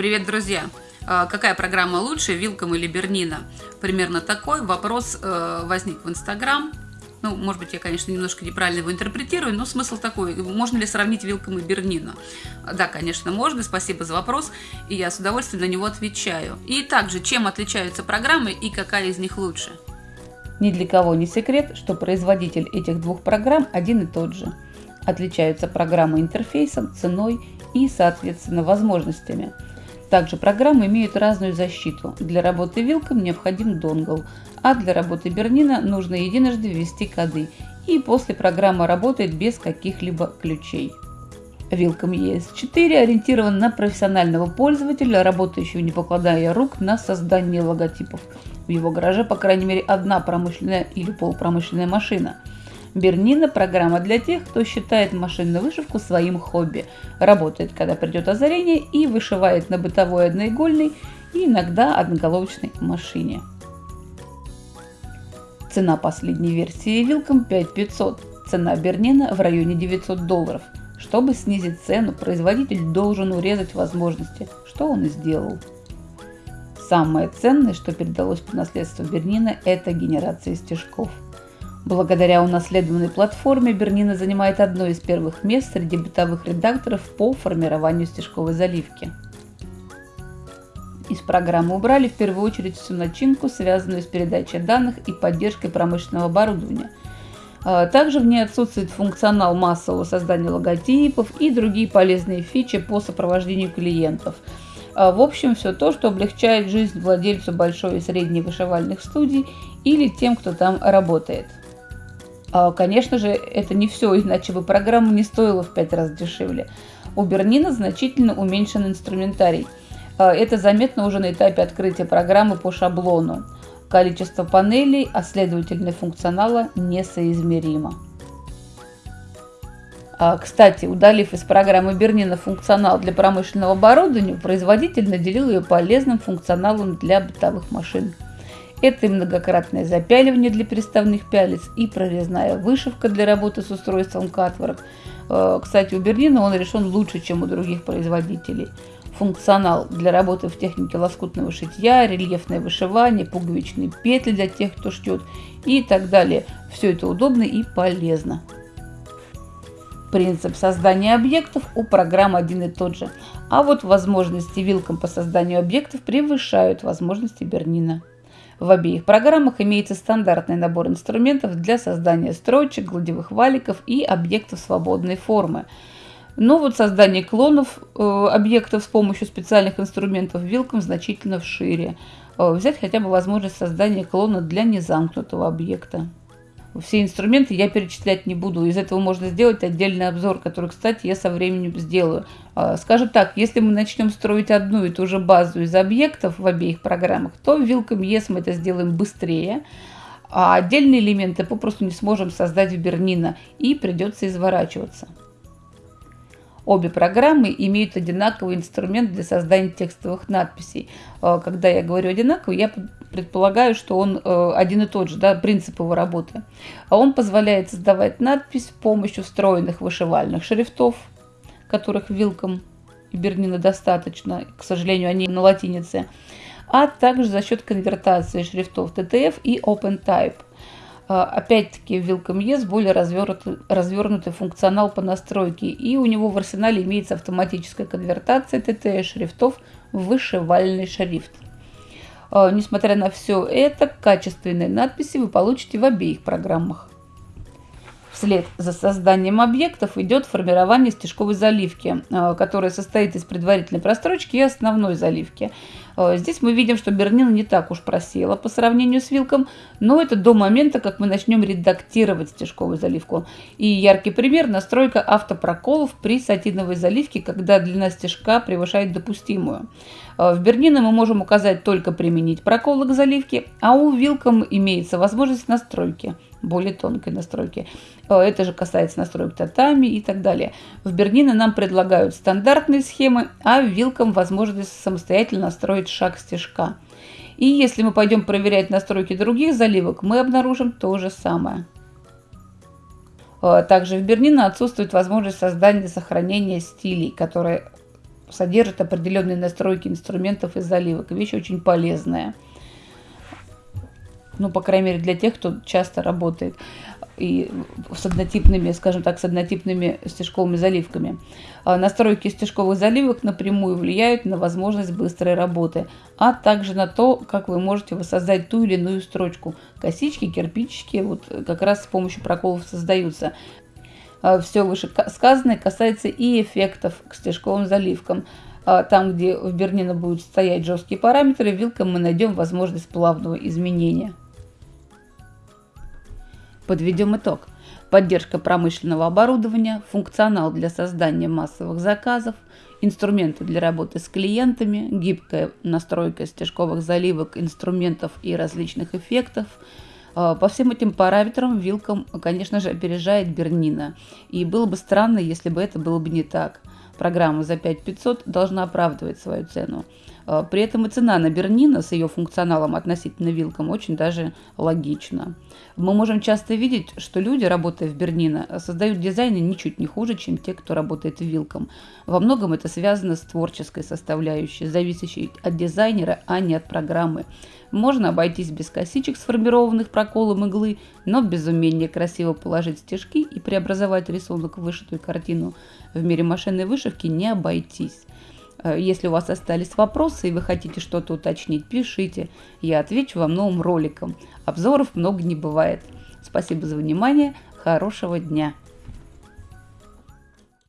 Привет, друзья! А, какая программа лучше, Вилком или Бернина? Примерно такой вопрос э, возник в Инстаграм. Ну, может быть, я, конечно, немножко неправильно его интерпретирую, но смысл такой. Можно ли сравнить Вилком и Бернина? Да, конечно, можно. Спасибо за вопрос. И я с удовольствием на него отвечаю. И также, чем отличаются программы и какая из них лучше? Ни для кого не секрет, что производитель этих двух программ один и тот же. Отличаются программы интерфейсом, ценой и, соответственно, возможностями – также программы имеют разную защиту. Для работы вилком необходим донгл, а для работы Бернина нужно единожды ввести коды, и после программа работает без каких-либо ключей. Вилком ES4 ориентирован на профессионального пользователя, работающего не покладая рук на создание логотипов. В его гараже, по крайней мере, одна промышленная или полупромышленная машина – Бернина – программа для тех, кто считает машинную вышивку своим хобби, работает, когда придет озарение и вышивает на бытовой одноигольной и иногда одноголовочной машине. Цена последней версии Вилком 5500, цена Бернина в районе 900 долларов. Чтобы снизить цену, производитель должен урезать возможности, что он и сделал. Самое ценное, что передалось по наследству Бернина, это генерация стежков – Благодаря унаследованной платформе Бернина занимает одно из первых мест среди бытовых редакторов по формированию стежковой заливки. Из программы убрали в первую очередь всю начинку, связанную с передачей данных и поддержкой промышленного оборудования. А, также в ней отсутствует функционал массового создания логотипов и другие полезные фичи по сопровождению клиентов. А, в общем, все то, что облегчает жизнь владельцу большой и средней вышивальных студий или тем, кто там работает. А, конечно же, это не все, иначе бы программа не стоила в 5 раз дешевле. У Бернина значительно уменьшен инструментарий. А, это заметно уже на этапе открытия программы по шаблону. Количество панелей, а следовательно функционала несоизмеримо. А, кстати, удалив из программы Бернина функционал для промышленного оборудования, производитель наделил ее полезным функционалом для бытовых машин. Это и многократное запяливание для переставных пялец, и прорезная вышивка для работы с устройством Catwork. Э, кстати, у Берлина он решен лучше, чем у других производителей. Функционал для работы в технике лоскутного шитья, рельефное вышивание, пуговичные петли для тех, кто шьет и так далее. Все это удобно и полезно. Принцип создания объектов у программ один и тот же, а вот возможности вилкам по созданию объектов превышают возможности Бернина. В обеих программах имеется стандартный набор инструментов для создания строчек, гладевых валиков и объектов свободной формы. Но вот создание клонов э, объектов с помощью специальных инструментов вилком значительно шире. Э, взять хотя бы возможность создания клона для незамкнутого объекта. Все инструменты я перечислять не буду. Из этого можно сделать отдельный обзор, который, кстати, я со временем сделаю. А, скажу так, если мы начнем строить одну и ту же базу из объектов в обеих программах, то в Welcome Yes мы это сделаем быстрее, а отдельные элементы попросту не сможем создать в Бернина и придется изворачиваться. Обе программы имеют одинаковый инструмент для создания текстовых надписей. А, когда я говорю одинаковый, я предполагаю, что он э, один и тот же, да, принцип его работы. А он позволяет создавать надпись с помощью встроенных вышивальных шрифтов, которых вилком и Бернина достаточно, к сожалению, они на латинице, а также за счет конвертации шрифтов TTF и OpenType – а, опять-таки в Welcome Yes более развернутый, развернутый функционал по настройке, и у него в арсенале имеется автоматическая конвертация TTS шрифтов в вышивальный шрифт. А, несмотря на все это, качественные надписи вы получите в обеих программах. Вслед за созданием объектов идет формирование стежковой заливки, а, которая состоит из предварительной прострочки и основной заливки. А, здесь мы видим, что Бернина не так уж просела по сравнению с Вилком, но это до момента, как мы начнем редактировать стежковую заливку. И яркий пример – настройка автопроколов при сатиновой заливке, когда длина стежка превышает допустимую. А, в Бернина мы можем указать только применить проколы к заливке, а у Вилком имеется возможность настройки – более тонкой настройки. Э, это же касается настроек татами и так далее. В Бернино нам предлагают стандартные схемы, а в Вилком возможность самостоятельно настроить шаг стежка. И если мы пойдем проверять настройки других заливок, мы обнаружим то же самое. Э, также в Бернино отсутствует возможность создания и сохранения стилей, которые содержит определенные настройки инструментов и заливок. Вещь очень полезная. Ну, по крайней мере, для тех, кто часто работает и с однотипными, скажем так, с однотипными стежковыми заливками. А настройки стежковых заливок напрямую влияют на возможность быстрой работы, а также на то, как вы можете воссоздать ту или иную строчку. Косички, кирпичики вот как раз с помощью проколов создаются. А Все вышесказанное касается и эффектов к стежковым заливкам. А там, где в Бернина будут стоять жесткие параметры, вилком мы найдем возможность плавного изменения. Подведем итог. Поддержка промышленного оборудования, функционал для создания массовых заказов, инструменты для работы с клиентами, гибкая настройка стежковых заливок, инструментов и различных эффектов. А, по всем этим параметрам Вилком, конечно же, опережает Бернина. И было бы странно, если бы это было бы не так. Программа за 5500 должна оправдывать свою цену. А, при этом и цена на Бернина с ее функционалом относительно Вилком очень даже логична. Мы можем часто видеть, что люди, работая в Бернина, создают дизайны ничуть не хуже, чем те, кто работает в Вилком. Во многом это связано с творческой составляющей, зависящей от дизайнера, а не от программы. Можно обойтись без косичек, сформированных проколом иглы, но без умения красиво положить стежки и преобразовать рисунок в вышитую картину в мире машинной вышивки не обойтись. Э, если у вас остались вопросы и вы хотите что-то уточнить, пишите. Я отвечу вам новым роликом. Обзоров много не бывает. Спасибо за внимание. Хорошего дня.